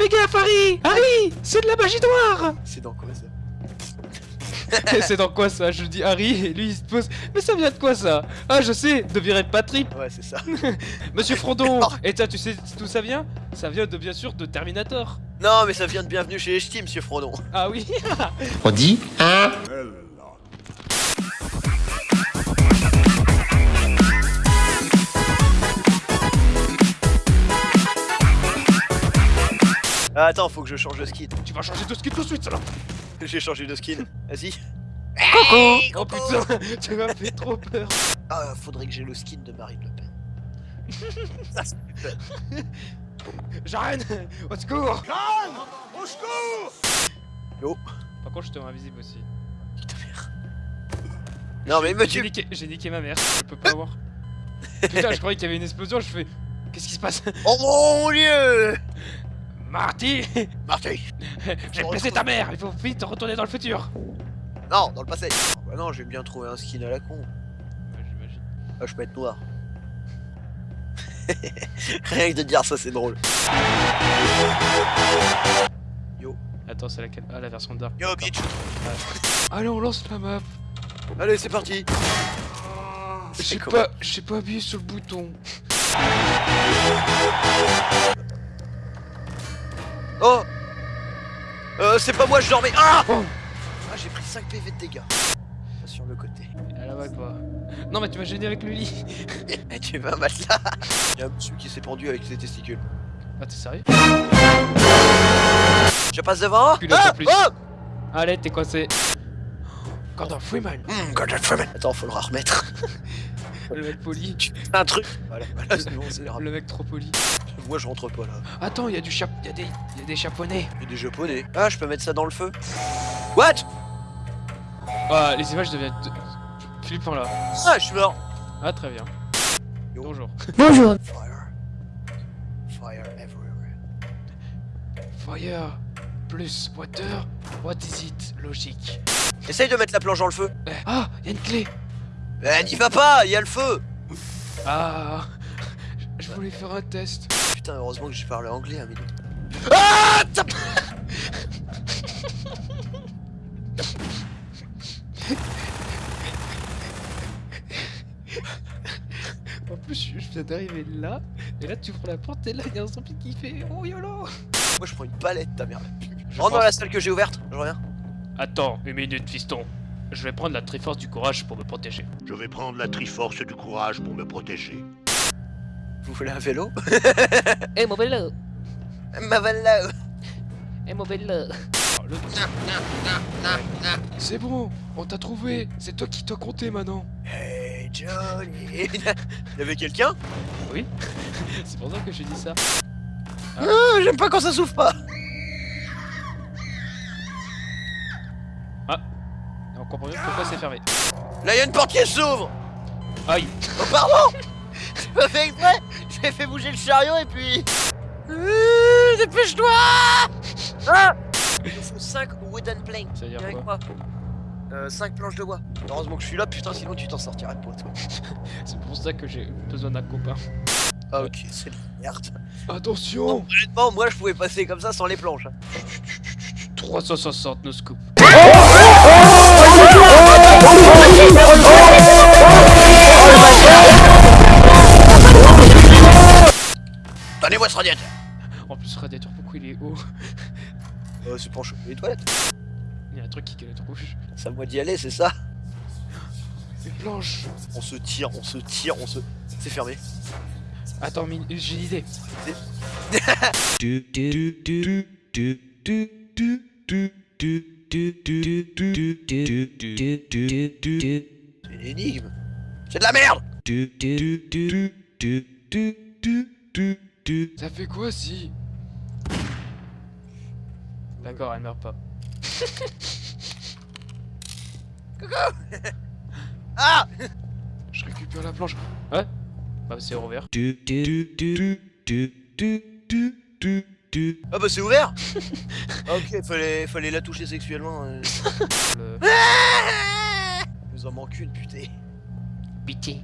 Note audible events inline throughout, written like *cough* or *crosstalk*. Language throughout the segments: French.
Fais gaffe, Harry. Ah Harry C'est de la magie noire. C'est dans quoi ça *laughs* c'est dans quoi ça? Je dis Harry et lui il se pose. Mais ça vient de quoi ça? Ah je sais De virer Patrick Ouais c'est ça. *laughs* Monsieur Frondon *laughs* Et toi tu sais d'où ça vient? Ça vient de bien sûr de Terminator. Non mais ça vient de Bienvenue chez H.T. Monsieur Frondon. Ah oui. On dit hein attends, faut que je change de skin. Tu vas changer de skin tout de suite ça là J'ai changé de skin. Vas-y. Oh putain *laughs* Tu m'as fait trop peur Ah, faudrait que j'ai le skin de Marine Le Pen. *laughs* Ça, c'est peur. Jeanne Au secours Yo. Par contre je te rends invisible aussi Putain, merde. Non, mais me J'ai niqué, j'ai niqué ma mère, je peux pas voir *laughs* Putain je croyais qu'il y avait une explosion, je fais... Qu'est-ce qui se passe? Oh mon dieu Marty *laughs* Marty *laughs* J'ai blessé ta mère, il faut vite retourner dans le futur Non, dans le passé. Ah Bah non, j'ai bien trouvé un skin à la con. Ouais, j'imagine. Ah, je peux être noir. *laughs* Rien que de dire ça, c'est drôle. Attends, c'est laquelle? Ah, la version dark. Yo, bitch Allez, on lance la map Allez, c'est parti J'ai pas, j'ai pas appuyé sur le bouton. C'est pas moi, je dormais Ah Oh. Ah, j'ai pris 5 PV de dégâts. Sur le côté. À la vague, quoi. Non, mais tu m'as gêné avec le lit. *laughs* Eh, tu veux un matelas Y'a un monsieur qui s'est pendu avec ses testicules. Ah, t'es sérieux Je passe devant Ah. Oh Allez, t'es coincé. Gordon Freeman. Hum, Gordon Freeman. Attends, faut le remettre. *laughs* Le mec poli. Un truc. Voilà, voilà, c'est bon, c'est grave. Le mec trop poli. Moi, je rentre pas là. Attends, il y a du chap... Il y a des... Il y a des chaponnais. Il y a des japonais. Ah, je peux mettre ça dans le feu. What? Ah, les images deviennent... Flippant là. Ah, je suis mort. Ah, très bien. Yo. Bonjour. Bonjour. Fire. Fire everywhere. Fire plus water. What is it? Logique. Essaye de mettre la planche dans le feu. Eh, Ah, il y a une clé. Eh, n'y va pas, il y a le feu. Ah, je- je voulais faire un test. Putain, heureusement que j'ai parlé anglais un minute. En plus, je je viens d'arriver là, et là tu ouvres la porte, et là il y a un zombie qui fait Oh YOLO Moi, je prends une palette, ta merde. Je Rentre dans pense- la salle que j'ai ouverte, je reviens. Attends, une minute, fiston. Je vais prendre la Triforce du courage pour me protéger. Je vais prendre la Triforce du courage pour me protéger. Vous voulez un vélo? *laughs* Eh mon vélo Ma vélo Eh mon vélo C'est bon, on t'a trouvé C'est toi qui t'as compté maintenant Hey Johnny *laughs* Il y avait quelqu'un? Oui *laughs* C'est pour ça que j'ai dit ça. Ah, J'aime pas quand ça s'ouvre pas Et on comprend mieux pourquoi c'est fermé. Là, il y a une porte qui s'ouvre Aïe Oh, pardon *laughs* J'ai pas fait exprès J'ai fait bouger le chariot et puis... Euh, Dépêche-toi Ah Il nous faut 5 wooden planks. Ça veut dire avec quoi moi. Euh, 5 planches de bois. Heureusement que je suis là, putain, sinon tu t'en sortirais pas, toi. *laughs* C'est pour ça que j'ai besoin d'un copain. Ah, ok, c'est de la merde. Attention Honnêtement, moi je pouvais passer comme ça sans les planches. hein. 360 no scoop. Donnez-moi ce radiateur En plus, ce radiateur, pourquoi il est haut *laughs* Euh, c'est pour chauffer les toilettes. Il y a un truc qui est rouge. C'est à moi d'y aller, c'est ça Une planche On se tire, on se tire, on se... C'est fermé. Attends, Min- j'ai une idée. C'est une énigme. C'est de la merde Ça fait quoi si D'accord, elle meurt pas. Ah Je récupère la planche. Ouais Bah c'est Ah bah c'est ouvert *laughs* Ah, Ok, fallait, fallait la toucher sexuellement. euh. *laughs* Le... Nous en manque une, putain. Pitié.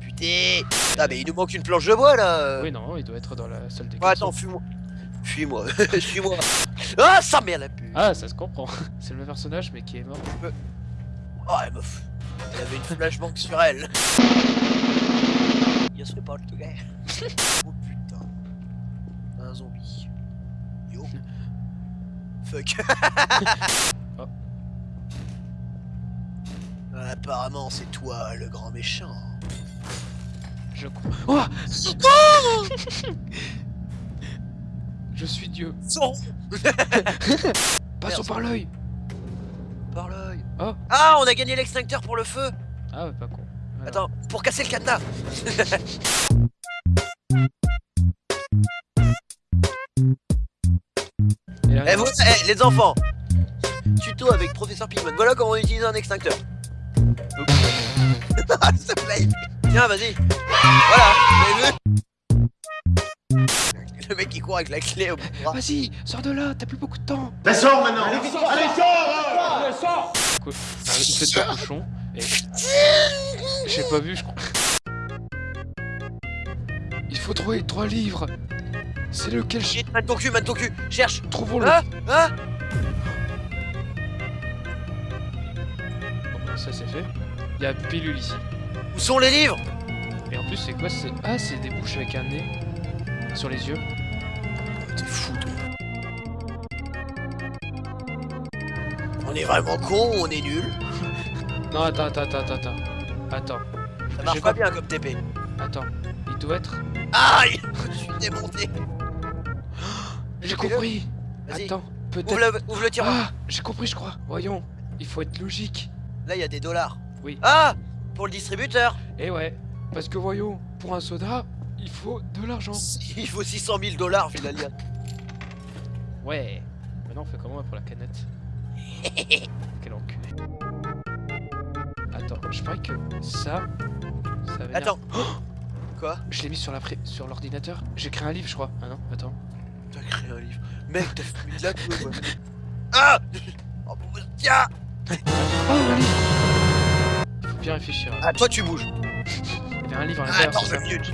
Putain Ah mais il nous manque une planche de bois là Oui, non, il doit être dans la salle des Ouais, attends, fume-moi. Suis-moi, suis-moi. *laughs* Ah, ça merde la pute. Ah, ça se comprend. C'est le même personnage, mais qui est mort. Oh, elle meuf. Elle avait une flashbang sur elle. C'est pas le gars. Oh putain. Un zombie. Yo. Fuck. *laughs* *laughs* Oh. Apparemment, c'est toi le grand méchant. Je crois. Oh *laughs* Je suis Dieu. Son Passons par l'œil. par l'œil. Oh. Ah, on a gagné l'extincteur pour le feu. Ah, ouais, pas con. Alors. Attends, pour casser le cadenas. Eh, vous, eh, les enfants. Tuto avec professeur Pigman. Voilà comment on utilise un extincteur. *laughs* Ah, ça plaît. Tiens, vas-y. Voilà, Le mec qui court avec la clé au bras. Vas-y, sors de là, t'as plus beaucoup de temps. Ben sors maintenant Allez, Quoi Ah, Il fait de cochon. Et... *laughs* J'ai pas vu, je crois. Il faut trouver trois livres. C'est lequel. Shit, man ton cul, man ton cul. Cherche. Trouvons-le. Hein Hein Bon, ça c'est fait. Il y a pilule ici. Où sont les livres? Et en plus, c'est quoi c'est... Ah, c'est des bouches avec un nez. Sur les yeux. T'es fou, toi. On est vraiment con ou on est nul? Non, attends, attends, attends, attends, attends. Attends, Ça marche pas pas- bien comme TP. attends. Il doit être... Aïe Je suis démonté. J'ai compris. Attends, peut-être... Ouvre le, ouvre le tiroir. Ah, j'ai compris, je crois. Voyons, il faut être logique. Là, il y a des dollars. Oui. Ah Pour le distributeur. Et ouais, parce que voyons, pour un soda, il faut de l'argent. *laughs* Il faut 600 000 dollars, liane. Ouais. Maintenant, on fait comment pour la canette? *laughs* Quel enculé. Attends, je parie que ça... Ça va Attends. Quoi? Je l'ai mis sur la pré... sur l'ordinateur. J'ai créé un livre, je crois. Ah non, attends. Créé un livre. Mec, t'as fumé de la *laughs* queue, quoi. Ah Oh, tiens Oh, un livre Faut bien réfléchir. Ah, toi, tu bouges. Il y avait un livre à l'intérieur. attends deux minutes.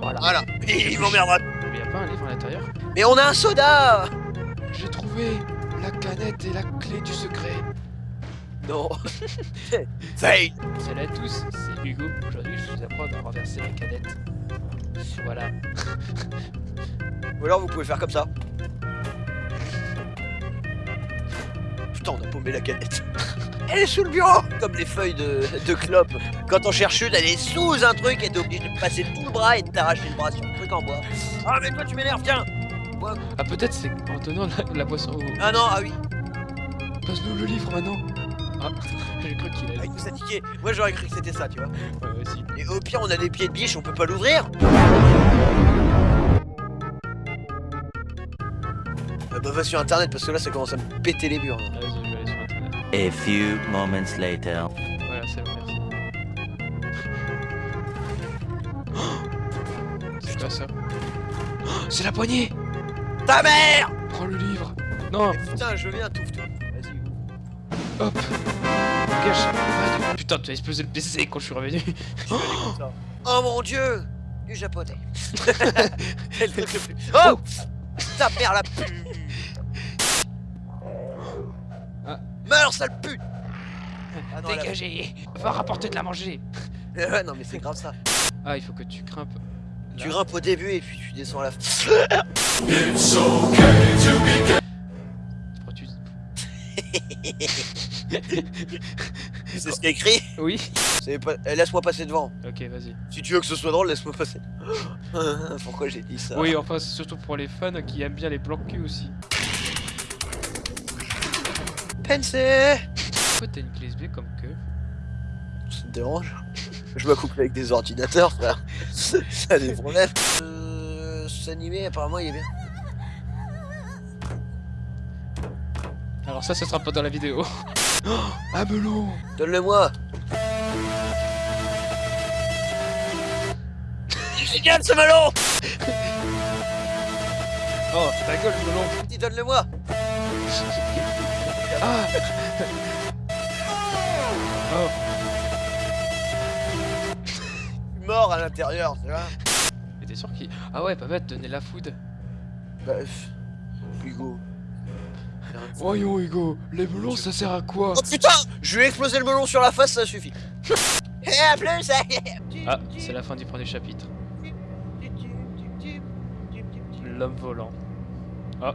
Voilà. Voilà. Il m'emmerdera. Mais y a pas un livre à l'intérieur Mais on a un soda J'ai trouvé la canette et la clé du secret. Non. *laughs* Fail Salut à tous, c'est Hugo. Aujourd'hui, je vous apprends à renverser la canette. Voilà. *laughs* Ou alors, vous pouvez faire comme ça. Putain, on a paumé la canette. Elle est sous le bureau Comme les feuilles de, de clope. Quand on cherche une, elle est sous un truc et t'es obligé de passer tout le bras et de t'arracher le bras sur le truc en bois. Ah, mais toi, tu m'énerves, tiens Ah, peut-être c'est en donnant la, la boisson au. Ah non, ah oui, Passe-nous le livre maintenant. Ah, *laughs* j'ai cru qu'il ah, allait. il nous a niqué. Moi, j'aurais cru que c'était ça, tu vois. Ouais, aussi. Et au pire, on a des pieds de biche, on peut pas l'ouvrir. Ah bah, va sur internet parce que là, ça commence à me péter les murs. là. Vas-y, je vais aller sur internet. A few moments later. Voilà, c'est bon, merci. *gasps* C'est quoi ça? Oh, *gasps* C'est la poignée Ta mère Prends le livre Non Eh, Putain, je viens, touffe tout. Vas-y. Hop Gâche. Putain, tu as explosé le PC quand je suis revenu. *gasps* Oh mon dieu Du japonais. Le truc le plus... Oh Ta mère la pute Meurs, sale pute Ah non, la- Dégagez Va rapporter de la manger *laughs* Ouais, non mais c'est grave ça. Ah, il faut que tu grimpes. Tu grimpes au début et puis tu descends à la fin. *laughs* C'est ce qui est écrit Oui pas... eh, Laisse-moi passer devant. Ok, vas-y. Si tu veux que ce soit drôle, laisse-moi passer. *laughs* Pourquoi j'ai dit ça Oui, enfin, c'est surtout pour les fans qui aiment bien les blancs cul aussi. Pourquoi t'as une clé USB comme que Ça te dérange Je m'accouple avec des ordinateurs, frère. *laughs* Ça a des problèmes. Euh... S'animer, apparemment, il est bien. Alors ça, ça sera pas dans la vidéo. Oh, un melon Donne-le-moi génial ce melon Oh, ta gueule, melon Dis donne-le-moi Ah Oh, Je suis mort à l'intérieur, tu vois mais t'es sûr qu'il... Ah ouais, pas bête, donner la food. Bah, Hugo. Voyons Hugo, les melons ça sert à quoi? Oh putain Je lui ai explosé le melon sur la face, ça suffit. *laughs* Eh, à plus Ah, c'est la fin du premier chapitre. L'homme volant. Ah.